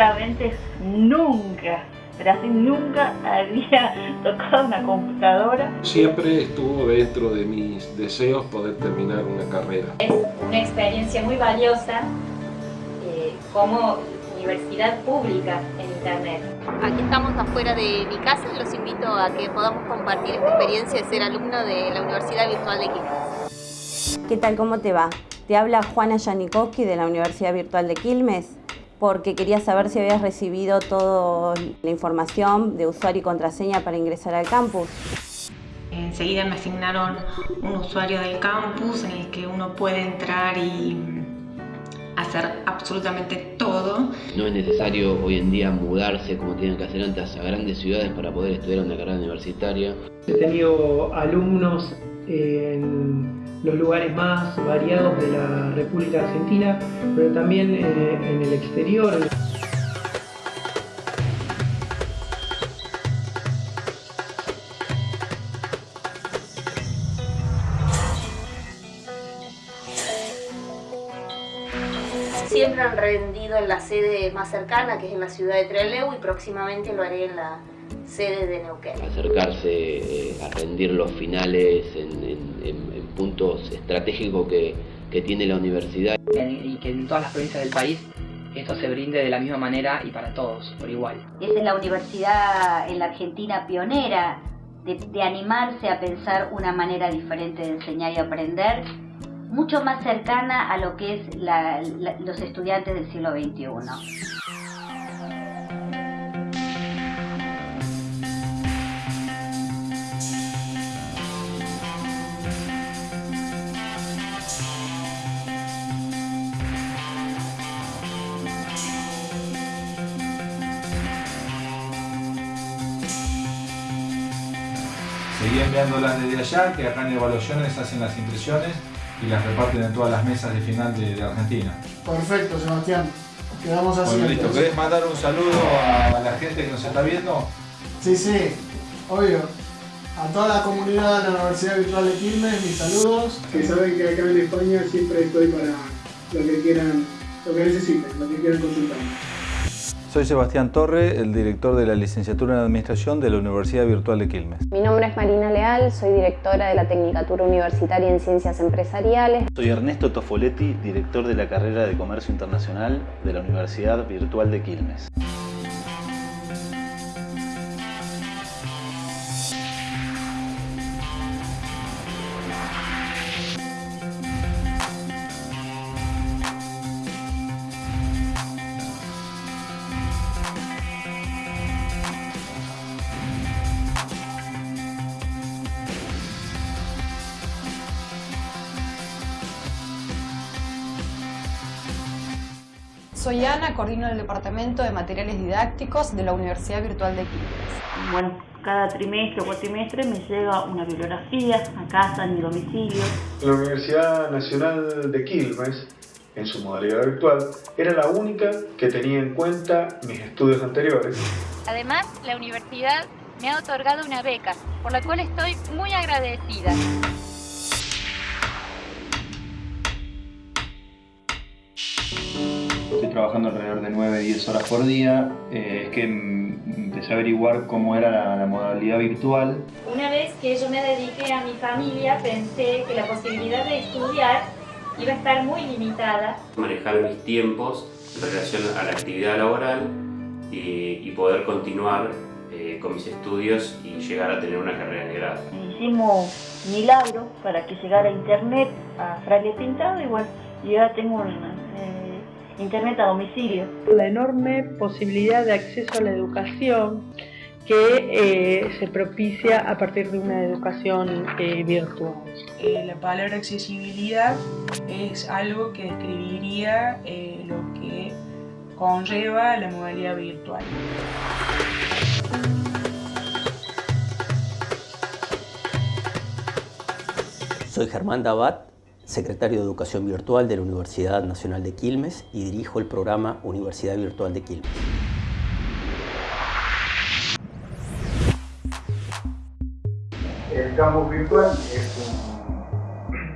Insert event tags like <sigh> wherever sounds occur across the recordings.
sinceramente nunca, pero así nunca había <laughs> tocado una computadora. Siempre estuvo dentro de mis deseos poder terminar una carrera. Es una experiencia muy valiosa eh, como universidad pública en Internet. Aquí estamos afuera de mi casa y los invito a que podamos compartir esta experiencia de ser alumno de la Universidad Virtual de Quilmes. ¿Qué tal? ¿Cómo te va? Te habla Juana Janikowski de la Universidad Virtual de Quilmes porque quería saber si habías recibido toda la información de usuario y contraseña para ingresar al campus. Enseguida me asignaron un usuario del campus en el que uno puede entrar y hacer absolutamente todo. No es necesario hoy en día mudarse como tienen que hacer antes a grandes ciudades para poder estudiar una carrera universitaria. He tenido alumnos en los lugares más variados de la República Argentina, pero también eh, en el exterior. Siempre han rendido en la sede más cercana, que es en la ciudad de Trelew, y próximamente lo haré en la sede de Neuquén. Acercarse eh, a rendir los finales en, puntos estratégicos que, que tiene la universidad. Y que en todas las provincias del país esto se brinde de la misma manera y para todos, por igual. Esa es la universidad en la Argentina pionera de, de, animarse a pensar una manera diferente de enseñar y aprender, mucho más cercana a lo que es la, la, los estudiantes del siglo XXI. Enviándolas desde allá, que acá en evaluaciones hacen las impresiones y las reparten en todas las mesas de final de, de Argentina. Perfecto, Sebastián. Quedamos así. Bueno, listo. ¿Querés mandar un saludo a la gente que nos está viendo? Sí, sí, obvio. A toda la comunidad de la Universidad Virtual de Quilmes, mis saludos. Que saben que acá en España siempre estoy para lo que quieran, lo que necesiten, lo que quieran consultar. Soy Sebastián Torre, el director de la licenciatura en Administración de la Universidad Virtual de Quilmes. Mi nombre es Marina Leal, soy directora de la Tecnicatura Universitaria en Ciencias Empresariales. Soy Ernesto Tofoletti, director de la carrera de Comercio Internacional de la Universidad Virtual de Quilmes. Soy Ana, coordino el Departamento de Materiales Didácticos de la Universidad Virtual de Quilmes. Bueno, cada trimestre o cuatrimestre me llega una bibliografía a casa, en mi domicilio. La Universidad Nacional de Quilmes, en su modalidad virtual, era la única que tenía en cuenta mis estudios anteriores. Además, la universidad me ha otorgado una beca, por la cual estoy muy agradecida. Trabajando alrededor de 9-10 horas por día, eh, es que empecé a averiguar cómo era la, la, modalidad virtual. Una vez que yo me dediqué a mi familia, pensé que la posibilidad de estudiar iba a estar muy limitada. Manejar mis tiempos en relación a la actividad laboral y, y poder continuar eh, con mis estudios y llegar a tener una carrera de grado. Hicimos milagros para que llegara a internet a Fraile Pintado y bueno, yo ya tengo una, Internet a domicilio. La enorme posibilidad de acceso a la educación que eh, se propicia a partir de una educación eh, virtual. Eh, la palabra accesibilidad es algo que describiría lo que conlleva la modalidad virtual. Soy Germán Dabat secretario de Educación Virtual de la Universidad Nacional de Quilmes y dirijo el programa Universidad Virtual de Quilmes. El campus virtual es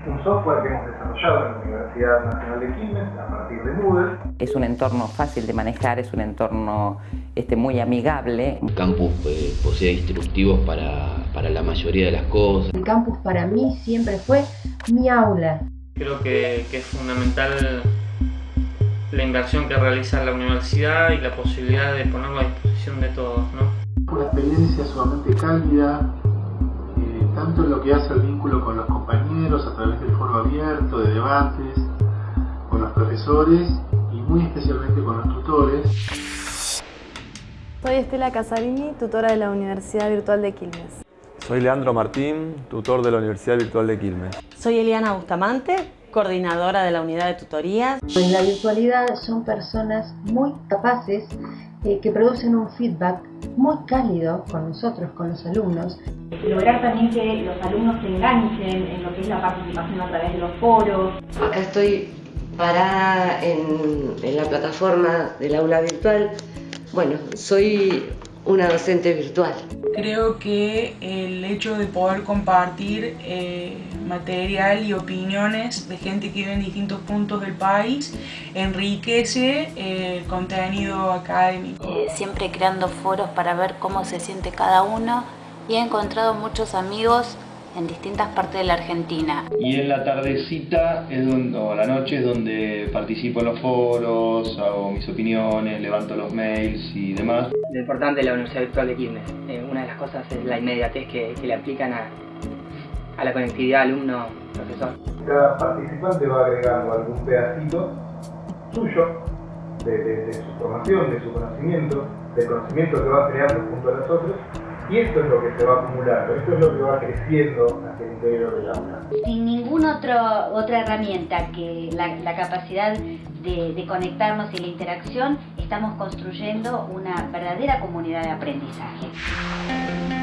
un, un software que hemos desarrollado en la universidad Nacional de Quilmes a partir de Moodle. Es un entorno fácil de manejar, es un entorno este, muy amigable. Un campus eh, posee instructivos para, para la mayoría de las cosas. El campus para mí siempre fue mi aula. Creo que, que es fundamental la inversión que realiza la universidad y la posibilidad de ponerlo a disposición de todos. ¿no? Una experiencia sumamente cálida, eh, tanto en lo que hace al vínculo con los compañeros a través del foro abierto, de debates, con los profesores y muy especialmente con los tutores. Soy Estela Casarini, tutora de la Universidad Virtual de Quilmes. Soy Leandro Martín, tutor de la Universidad Virtual de Quilmes. Soy Eliana Bustamante, coordinadora de la unidad de tutorías. En la virtualidad son personas muy capaces eh, que producen un feedback muy cálido con nosotros, con los alumnos. Lograr también que los alumnos se enganchen en lo que es la participación a través de los foros. Acá estoy parada en, en la plataforma del aula virtual. Bueno, soy una docente virtual. Creo que el hecho de poder compartir eh, material y opiniones de gente que vive en distintos puntos del país enriquece eh, el contenido académico. Eh, siempre creando foros para ver cómo se siente cada uno y he encontrado muchos amigos en distintas partes de la Argentina. Y en la tardecita es donde, o la noche es donde participo en los foros, hago mis opiniones, levanto los mails y demás. Lo importante de la Universidad Virtual de Quilmes, eh, una de las cosas es la inmediatez que, que le aplican a, a la conectividad alumno-profesor. Cada participante va agregando algún pedacito suyo de, de, de, su formación, de su conocimiento, del conocimiento que va creando junto a nosotros y esto es lo que se va acumulando, esto es lo que va creciendo hacia el interior del aula. Sin ninguna otra herramienta que la, la capacidad de, de, conectarnos y la interacción, estamos construyendo una verdadera comunidad de aprendizaje.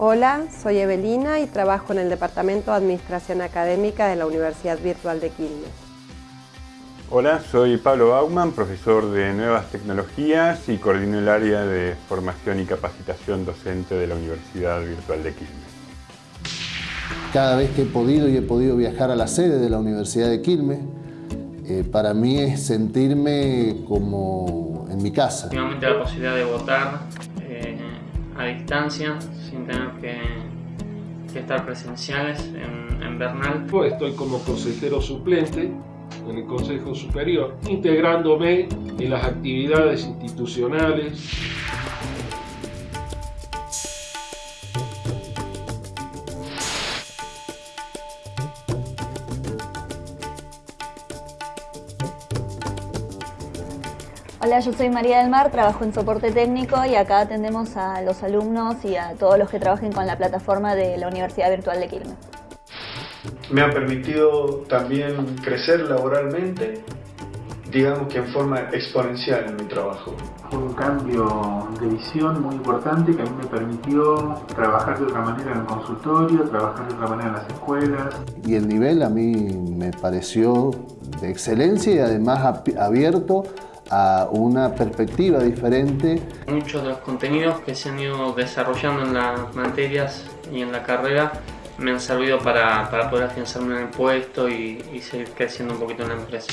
Hola, soy Evelina y trabajo en el Departamento de Administración Académica de la Universidad Virtual de Quilmes. Hola, soy Pablo Bauman, profesor de Nuevas Tecnologías y coordino el área de Formación y Capacitación Docente de la Universidad Virtual de Quilmes. Cada vez que he podido y he podido viajar a la sede de la Universidad de Quilmes, eh, para mí es sentirme como en mi casa. Últimamente la posibilidad de votar a distancia, sin tener que, estar presenciales en, en, Bernal. Estoy como consejero suplente en el Consejo Superior, integrándome en las actividades institucionales. Hola, yo soy María del Mar, trabajo en soporte técnico y acá atendemos a los alumnos y a todos los que trabajen con la plataforma de la Universidad Virtual de Quilmes. Me ha permitido también crecer laboralmente, digamos que en forma exponencial en mi trabajo. Fue un cambio de visión muy importante que a mí me permitió trabajar de otra manera en el consultorio, trabajar de otra manera en las escuelas. Y el nivel a mí me pareció de excelencia y además abierto a una perspectiva diferente. Muchos de los contenidos que se han ido desarrollando en las materias y en la carrera me han servido para, para poder afianzarme en el puesto y, y seguir creciendo un poquito en la empresa.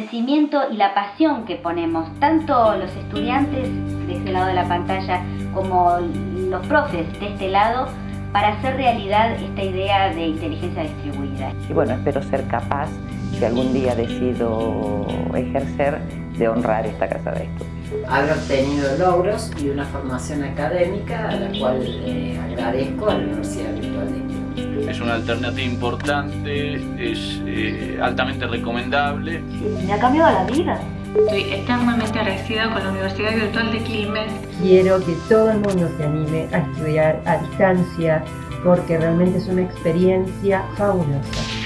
Convencimiento y la pasión que ponemos, tanto los estudiantes de este lado de la pantalla como los profes de este lado, para hacer realidad esta idea de inteligencia distribuida. Y bueno, espero ser capaz, si algún día decido ejercer, de honrar esta casa de estudios. Haber obtenido logros y una formación académica a la cual eh, agradezco a la Universidad Virtual de. Es una alternativa importante, es eh, altamente recomendable. Me ha cambiado la vida. Estoy eternamente agradecida con la Universidad Virtual de Quilmes. Quiero que todo el mundo se anime a estudiar a distancia porque realmente es una experiencia fabulosa.